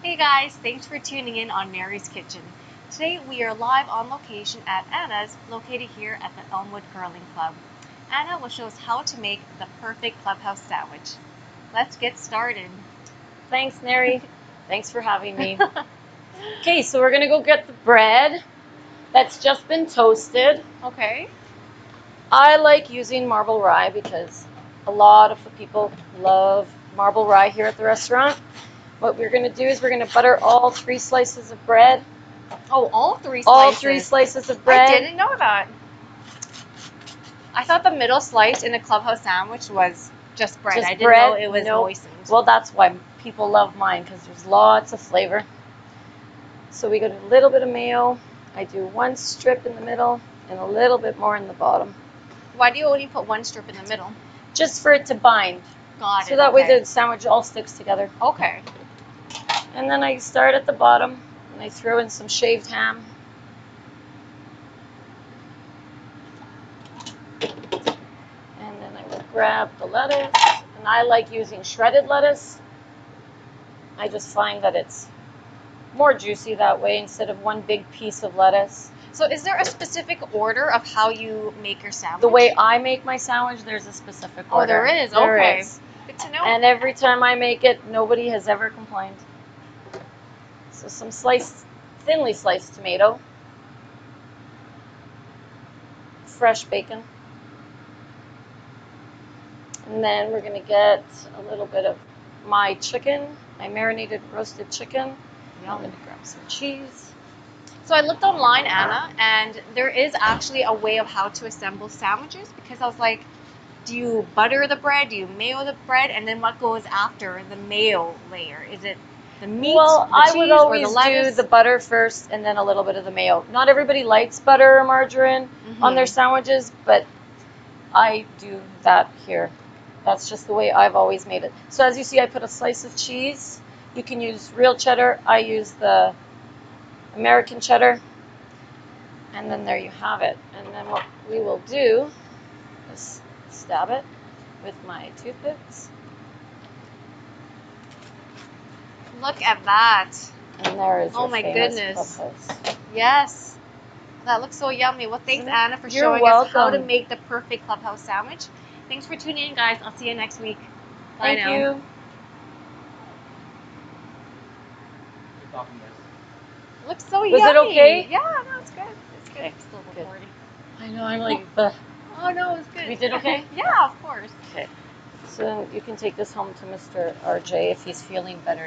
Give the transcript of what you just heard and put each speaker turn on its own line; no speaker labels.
Hey guys, thanks for tuning in on Mary's Kitchen. Today we are live on location at Anna's, located here at the Elmwood Curling Club. Anna will show us how to make the perfect clubhouse sandwich. Let's get started.
Thanks, Mary. Thanks for having me. Okay, so we're gonna go get the bread that's just been toasted.
Okay.
I like using marble rye because a lot of the people love marble rye here at the restaurant. What we're gonna do is we're gonna butter all three slices of bread.
Oh, all three slices.
All three slices of bread.
I didn't know that. I thought the middle slice in a clubhouse sandwich was just bread.
Just
I didn't
bread?
know it was
Nope.
moistened.
Well, that's why people love mine because there's lots of flavor. So we got a little bit of mayo. I do one strip in the middle and a little bit more in the bottom,
Why do you only put one strip in the middle?
just for it to bind.
Got it.
So that way the sandwich all sticks together.
Okay.
And then I start at the bottom and I throw in some shaved ham. And then I will grab the lettuce. And I like using shredded lettuce. I just find that it's more juicy that way instead of one big piece of lettuce.
So is there a specific order of how you make your sandwich?
The way I make my sandwich, there's a specific order.
Oh, there is?
There
Okay.
is.
Good to know.
And every time I make it, nobody has ever complained. So some sliced, thinly sliced tomato, fresh bacon, and then we're gonna get a little bit of my chicken, my marinated roasted chicken. I'm gonna grab some cheese.
so I looked online, Anna, and there is actually a way of how to assemble sandwiches because I was like, do you butter the bread? Do you mayo the bread? And then what goes after the mayo layer? Is it the meat,
well,
the
I
cheese,
would
or
always
the
do the butter first and then a little bit of the mayo. Not everybody likes butter or margarine. on mm-hmm.
their
sandwiches, but I do that here. That's just the way I've always made it. So as you see, I put a slice of cheese. You can use real cheddar. I use the American cheddar. And then there you have it. And then what we will do is stab it with my toothpicks.
Look at that.
And there is
Oh
your
my goodness.
clubhouse.
Yes. That looks so yummy. Well, thanks,
Isn't?
Anna, for
You're
showing us how to make the perfect clubhouse sandwich. Thanks for tuning in, guys. I'll see you next week. Bye
Thank
now.
you.
Good.
Looks so
Was
yummy.
it okay?
Yeah, no, it's good. It's good.
Okay,
It's still
good.
recording.
I know, I'm like, Ugh.
Oh no, it's good.
We did okay?
yeah, of course.
Okay. So you can take this home to Mr. RJ if he's feeling better.